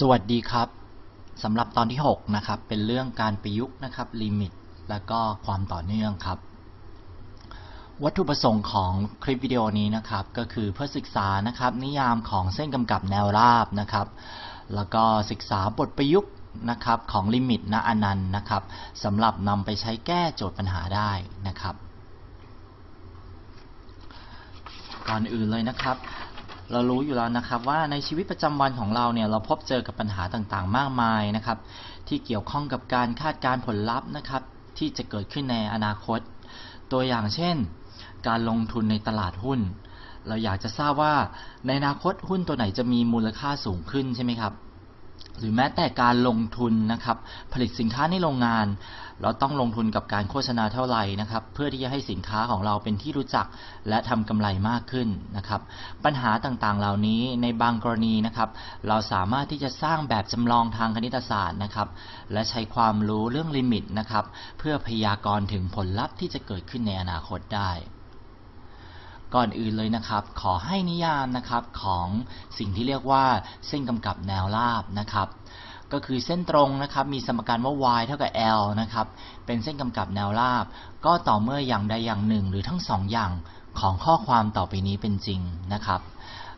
สวัสดีครับสำหรับตอนที่ 6 นะครับ เป็นเรื่องการประยุกต์นะครับลิมิต และก็ความต่อเนื่องครับ วัตถุประสงค์ของคลิปวิดีโอนี้นะครับ ก็คือเพื่อศึกษานะครับนิยามของเส้นกำกับแนวราบนะครับ แล้วก็ศึกษาบทประยุกต์นะครับของลิมิตณอนันต์นะครับสำหรับนำไปใช้แก้โจทย์ปัญหาได้นะครับ ก่อนอื่นเลยนะครับ เรารู้อยู่แล้วนะครับว่าในชีวิตประจำวันของเราเนี่ยเราพบเจอกับปัญหาต่างๆ มากมายนะครับ ที่เกี่ยวข้องกับการคาดการณ์ผลลัพธ์นะครับ ที่จะเกิดขึ้นในอนาคตตัวอย่างเช่น การลงทุนในตลาดหุ้น เราอยากจะทราบว่าในอนาคตหุ้นตัวไหนจะมีมูลค่าสูงขึ้นใช่ไหมครับ หรือแม้แต่การลงทุนนะครับ ผลิตสินค้าในโรงงาน เราต้องลงทุนกับการโฆษณาเท่าไหร่นะครับ เพื่อที่จะให้สินค้าของเราเป็นที่รู้จัก และทำกำไรมากขึ้นนะครับ ปัญหาต่างๆเหล่านี้ในบางกรณีนะครับ เราสามารถที่จะสร้างแบบจำลองทางคณิตศาสตร์นะครับ และใช้ความรู้เรื่องลิมิตนะครับ เพื่อพยากรณ์ถึงผลลัพธ์ที่จะเกิดขึ้นในอนาคตได้ ก่อนอื่นเลยนะครับ ขอให้นิยามนะครับของสิ่งที่เรียกว่าเส้นกำกับแนวราบนะครับก็คือเส้นตรงนะครับมีสมการว่า y เท่ากับ l นะครับเป็นเส้นกำกับแนวราบ ก็ต่อเมื่ออย่างใดอย่างหนึ่ง หรือทั้งสองอย่างของข้อความต่อไปนี้เป็นจริงนะครับ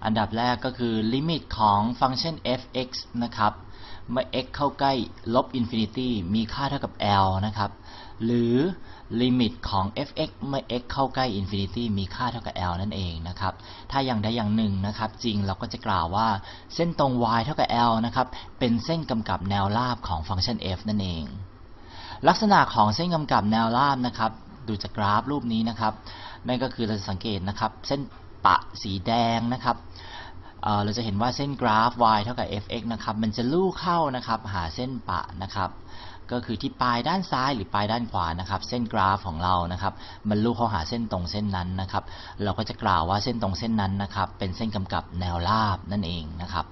อันดับแรกก็คือลิมิตของฟังก์ชัน f(x) นะครับเมื่อ x เข้าใกล้ลบ infinity มีค่าเท่ากับ l นะครับ หรือลิมิตของ f(x) เมื่อ x เข้าใกล้ infinity มีค่าเท่ากับ l นั่นเองนะครับ ถ้าอย่างใดอย่างหนึ่งนะครับ จริงเราก็จะกล่าวว่าเส้นตรง y เท่ากับ l นะครับ เป็นเส้นกำกับแนวราบของฟังก์ชัน f นั่นเอง ลักษณะของเส้นกำกับแนวราบนะครับ ดูจากกราฟรูปนี้นะครับ นั่นก็คือเราจะสังเกตนะครับ เส้นปะสีแดงนะครับเราจะเห็นว่าเส้นกราฟ y เท่ากับ fx นะครับ มันจะลู่เข้านะครับ หาเส้นปะนะครับ ก็คือที่ปลายด้านซ้ายหรือปลายด้านขวานะครับ เส้นกราฟของเรานะครับมันลู่เข้าหาเส้นตรงเส้นนั้นนะครับ เราก็จะกล่าวว่าเส้นตรงเส้นนั้นนะครับ เป็นเส้นกำกับแนวราบนั่นเองนะครับ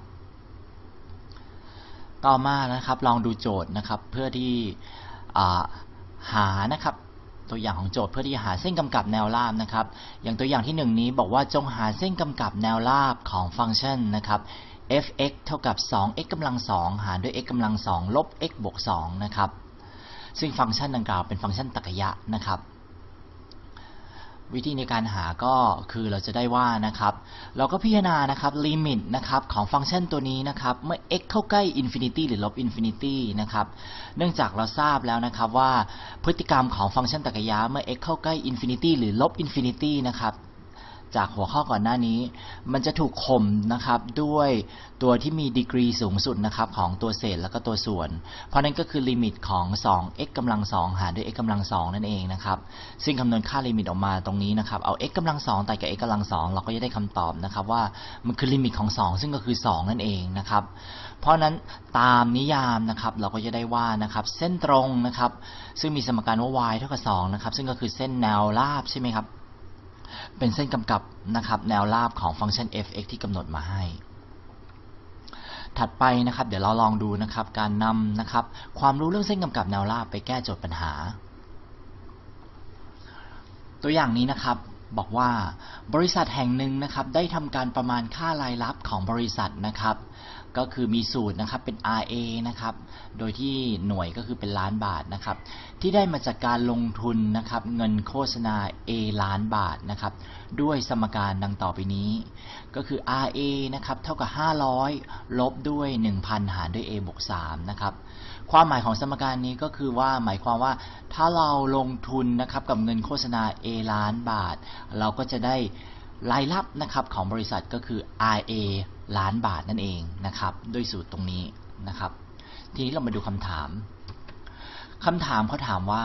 ต่อมานะครับลองดูโจทย์นะครับเพื่อที่หานะครับตัวอย่างของโจทย์เพื่อที่จะหาเส้นกำกับแนวราบนะครับ อย่างตัวอย่างที่หนึ่งนี้บอกว่าจงหาเส้นกำกับแนวราบของฟังก์ชันนะครับ f(x) เท่ากับ 2x กำลัง 2 หารด้วย x กำลัง 2 ลบ x บวก 2 นะครับ ซึ่งฟังก์ชันดังกล่าวเป็นฟังก์ชันตรรกะนะครับ วิธีในการหาก็คือเราจะได้ว่านะครับ เราก็พิจารณานะครับลิมิตนะครับของฟังก์ชันตัวนี้นะครับ เมื่อ x เข้าใกล้ infinity หรือลบ infinity นะครับ เนื่องจากเราทราบแล้วนะครับว่าพฤติกรรมของฟังก์ชันตรรกะเมื่อ x เข้าใกล้อินฟินิตี้หรือลบอินฟินิตี้นะครับ จากหัวข้อก่อนหน้านี้ มันจะถูกข่มนะครับด้วยตัวที่มีดีกรีสูงสุดนะครับของตัวเศษแล้วก็ตัวส่วน เพราะนั้นก็คือลิมิตของ 2x กำลัง 2 หารด้วย x กำลัง 2 นั่นเองนะครับซึ่งคำนวณค่าลิมิตออกมาตรงนี้นะครับเอา x กำลัง2แต่กับ x กำลัง 2 เราก็จะได้คำตอบนะครับว่ามันคือลิมิตของ 2 ซึ่งก็คือ 2 นั่นเองนะครับเพราะนั้นตามนิยามนะครับเราก็จะได้ว่านะครับเส้นตรงนะครับซึ่งมีสมการว่า y เท่ากับ2นะครับซึ่งก็คือเส้นแนวราบใช่ไหมครับ เป็นเส้นกำกับนะครับแนวราบของฟังก์ชัน f(x) ที่กำหนดมาให้ ถัดไปนะครับเดี๋ยวเราลองดูนะครับการนำนะครับความรู้เรื่องเส้นกำกับแนวราบไปแก้โจทย์ปัญหา ตัวอย่างนี้นะครับบอกว่าบริษัทแห่งหนึ่งนะครับได้ทำการประมาณค่ารายรับของบริษัทนะครับ ก็คือมีสูตรนะครับเป็น RA นะครับ โดยที่หน่วยก็คือเป็นล้านบาทนะครับ ที่ได้มาจากการลงทุนนะครับ เงินโฆษณา A ล้านบาทนะครับ ด้วยสมการดังต่อไปนี้ ก็คือ RA นะครับเท่ากับ 500 ลบด้วย 1,000 หารด้วย A บวก3นะครับ ความหมายของสมการนี้ก็คือว่าหมายความว่าถ้าเราลงทุนนะครับกับเงินโฆษณา A ล้านบาท เราก็จะได้รายรับนะครับของบริษัทก็คือ RA ล้านบาทนั่นเองนะครับ ด้วยสูตรตรงนี้นะครับ ทีนี้เรามาดูคำถามคำถามเขาถามว่า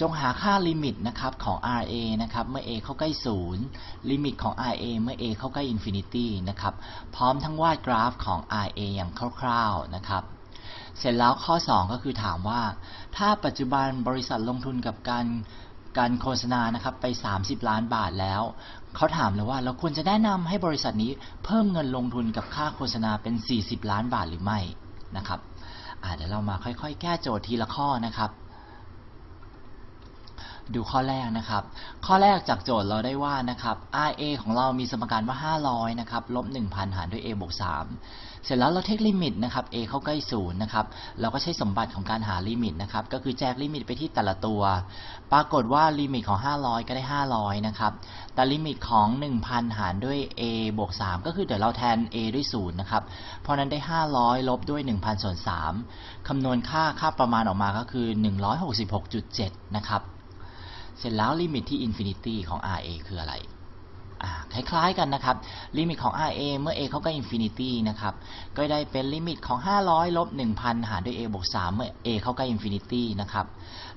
จงหาค่าลิมิตนะครับของ RA นะครับเมื่อ A เข้าใกล้ 0 ลิมิตของ RA เมื่อ A เข้าใกล้ infinity นะครับพร้อมทั้งวาดกราฟของ RA อย่างคร่าวๆนะครับเสร็จแล้วข้อ 2 ก็คือถามว่า ถ้าปัจจุบันบริษัทลงทุนกับการ การโฆษณานะครับไป 30 ล้านบาทแล้ว เขาถามเลยว่าเราควรจะแนะนำให้บริษัทนี้เพิ่มเงินลงทุนกับค่าโฆษณาเป็น 40 ล้านบาทหรือไม่นะครับเดี๋ยวเรามาค่อยๆ แก้โจทย์ทีละข้อนะครับ ดูข้อแรกนะครับ ข้อแรกจากโจทย์เราได้ว่านะครับ RA ของเรามีสมการว่า 500 นะครับ ลบ 1,000 หารด้วย A บวก 3 เสร็จแล้วเรา take ลิมิตนะครับ A เข้าใกล้ศูนย์นะครับ เราก็ใช้สมบัติของการหาลิมิตนะครับ ก็คือแจกลิมิตไปที่แต่ละตัว ปรากฏว่าลิมิตของ 500 ก็ได้ 500 นะครับ แต่ลิมิตของ 1,000 หารด้วย A บวก 3 ก็คือเดี๋ยวเราแทน A ด้วย0นะครับ เพราะนั้นได้ 500 ลบด้วย 1,000ส่วน3คำนวณค่าค่าประมาณออกมาก็คือ 166.7 นะครับ เสร็จแล้วลิมิตที่ infinity ของ RA คืออะไร คล้ายๆกันนะครับ ลิมิตของ RA เมื่อ A เข้าใกล้ infinity นะครับ ก็ได้เป็นลิมิตของ 500 ลบ 1,000 หารด้วย A บวก 3 เมื่อ A เข้าใกล้ infinity นะครับ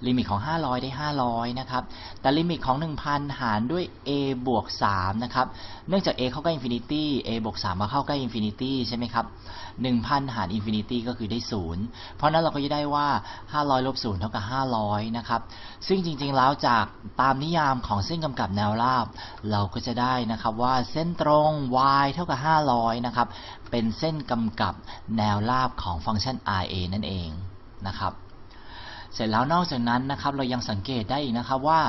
ลิมิตของ 500 ได้ 500 นะครับ แต่ลิมิตของ 1,000 หารด้วย A บวก 3 นะครับ เนื่องจาก A เข้าใกล้ infinity A บวก 3 มาเข้าใกล้ infinity ใช่ไหมครับ 1,000 หาร infinity ก็คือได้ 0 เพราะนั้นเราก็จะได้ว่า 500 ลบ 0 เท่ากับ 500 นะครับ ซึ่งจริงๆ แล้วจากตามนิยามของเส้นกำกับแนวราบ เราก็จะได้นะครับว่าเส้นตรง y เท่ากับ 500 นะครับ เป็นเส้นกำกับแนวราบของฟังก์ชัน RA นั่นเองนะครับ เสร็จแล้วนอกจากนั้นนะครับเรายังสังเกตได้อีกนะครับว่า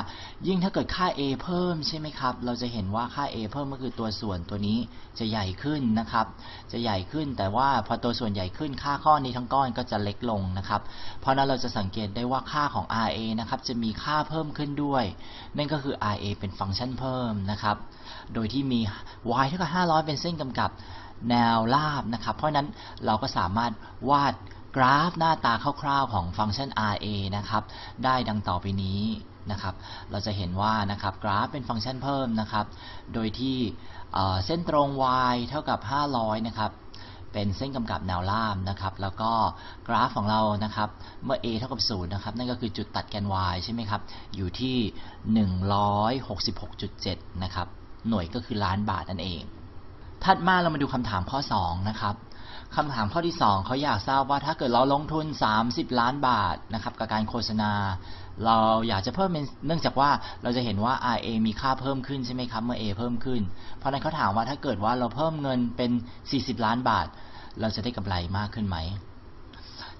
ยิ่งถ้าเกิดค่า a เพิ่มใช่ไหมครับเราจะเห็นว่าค่า a เพิ่มก็คือตัวส่วนตัวนี้จะใหญ่ขึ้นนะครับ จะใหญ่ขึ้นแต่ว่าพอตัวส่วนใหญ่ขึ้นค่าข้อนี้ทั้งก้อนก็จะเล็กลงนะครับเพราะนั้นเราจะสังเกตได้ว่าค่าของ RA นะครับจะมีค่าเพิ่มขึ้นด้วย นั่นก็คือ RA เป็นฟังก์ชันเพิ่มนะครับโดยที่มี y เท่ากับ500 เป็นเส้นกำกับแนวราบนะครับ เพราะฉะนั้นเราก็สามารถวาด กราฟหน้าตาคร่าวๆของฟังก์ชัน RA นะครับ ได้ดังต่อไปนี้นะครับ เราจะเห็นว่านะครับกราฟเป็นฟังก์ชันเพิ่มนะครับ โดยที่เส้นตรง y เท่ากับ 500 นะครับ เป็นเส้นกำกับแนวราบนะครับ แล้วก็กราฟของเรานะครับ เมื่อ a เท่ากับ 0 นะครับ นั่นก็คือจุดตัดแกน y ใช่ไหมครับ อยู่ที่ 166.7 นะครับ หน่วยก็คือล้านบาทนั่นเอง ถัดมาเรามาดูคำถามข้อ 2 นะครับ คำถามข้อที่ 2เขาอยากทราบว่าถ้าเกิดเราลงทุน 30 ล้านบาทนะครับกับการโฆษณา เราอยากจะเพิ่มเป็นเนื่องจากว่าเราจะเห็นว่า RA มีค่าเพิ่มขึ้นใช่ไหมครับเมื่อ A เพิ่มขึ้น เพราะนั้นเขาถามว่าถ้าเกิดว่าเราเพิ่มเงินเป็น 40 ล้านบาท เราจะได้กำไรมากขึ้นไหม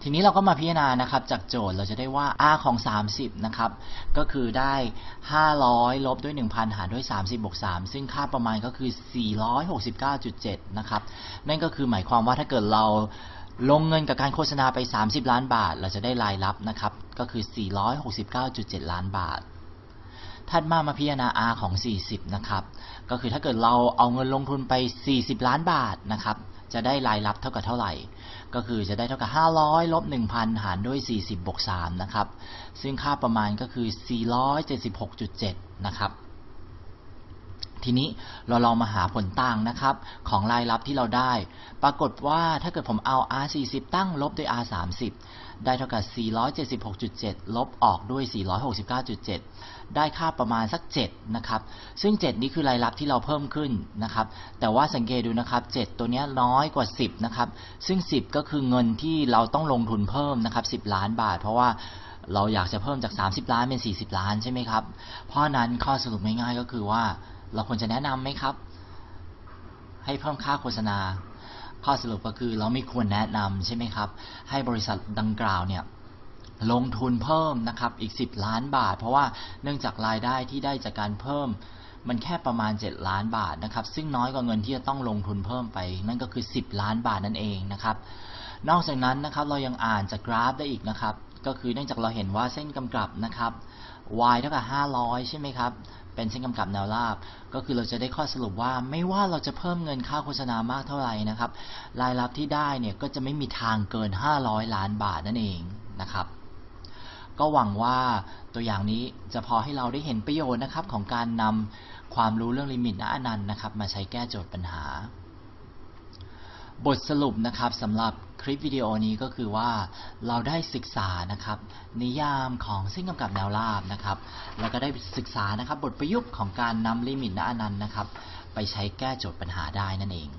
ทีนี้เราก็มาพิจารณานะครับจากโจทย์เราจะได้ว่า r ของ 30 นะครับ ก็คือได้ 500 ลบด้วย 1,000 หารด้วย 30บวก3ซึ่งค่าประมาณก็คือ 469.7 นะครับ นั่นก็คือหมายความว่าถ้าเกิดเราลงเงินกับการโฆษณาไป 30 ล้านบาท เราจะได้รายรับนะครับ ก็คือ 469.7 ล้านบาทถัดมามาพิจารณา R ของ 40 นะครับ ก็คือถ้าเกิดเราเอาเงินลงทุนไป 40 ล้านบาทนะครับ จะได้รายรับเท่ากับเท่าไหร่ ก็คือจะได้เท่ากับ 500ลบ1,000 หารด้วย 40บวก3นะครับ ซึ่งค่าประมาณก็คือ 476.7 นะครับ ทีนี้เราลองมาหาผลต่างนะครับ ของรายรับที่เราได้ ปรากฏว่าถ้าเกิดผมเอา R 40ตั้งลบด้วย R 30ได้เท่ากับ 476.7 ลบออกด้วย 469.7 ได้ค่าประมาณสัก 7 นะครับ ซึ่ง 7 นี้คือรายรับที่เราเพิ่มขึ้นนะครับ แต่ว่าสังเกตดูนะครับ 7 ตัวนี้น้อยกว่า 10 นะครับ ซึ่ง 10 ก็คือเงินที่เราต้องลงทุนเพิ่มนะครับ 10 ล้านบาท เพราะว่าเราอยากจะเพิ่มจาก 30 ล้านเป็น 40 ล้านใช่ไหมครับ เพราะฉะนั้นข้อสรุปง่ายๆก็คือว่า เราควรจะแนะนำไหมครับ ให้เพิ่มค่าโฆษณา ข้อสรุปก็คือเราไม่ควรแนะนำใช่ไหมครับ ให้บริษัทดังกล่าวเนี่ยลงทุนเพิ่มนะครับอีก 10 ล้านบาท เพราะว่าเนื่องจากรายได้ที่ได้จากการเพิ่ม มันแค่ประมาณ 7 ล้านบาทนะครับ ซึ่งน้อยกว่าเงินที่จะต้องลงทุนเพิ่มไป นั่นก็คือ 10 ล้านบาทนั่นเองนะครับ นอกจากนั้นนะครับเรายังอ่านจากกราฟได้อีกนะครับ ก็คือเนื่องจากเราเห็นว่าเส้นกำกับนะครับ y เท่ากับ500 ใช่ไหมครับ เป็นเส้นกำกับแนวราบ ก็คือเราจะได้ข้อสรุปว่าไม่ว่าเราจะเพิ่มเงินค่าโฆษณามากเท่าไหร่นะครับรายรับที่ได้เนี่ยก็จะไม่มีทางเกิน 500 ล้านบาทนั่นเองนะครับ ก็หวังว่าตัวอย่างนี้จะพอให้เราได้เห็นประโยชน์นะครับของการนำความรู้เรื่องลิมิตณอนันต์นะครับมาใช้แก้โจทย์ปัญหา บทสรุปนะครับสำหรับคลิปวิดีโอนี้ก็คือว่าเราได้ศึกษานะครับ นิยามของเส้นกำกับแนวราบนะครับ แล้วก็ได้ศึกษานะครับ บทประยุกต์ของการนำลิมิตณอนันต์นะครับ ไปใช้แก้โจทย์ปัญหาได้นั่นเอง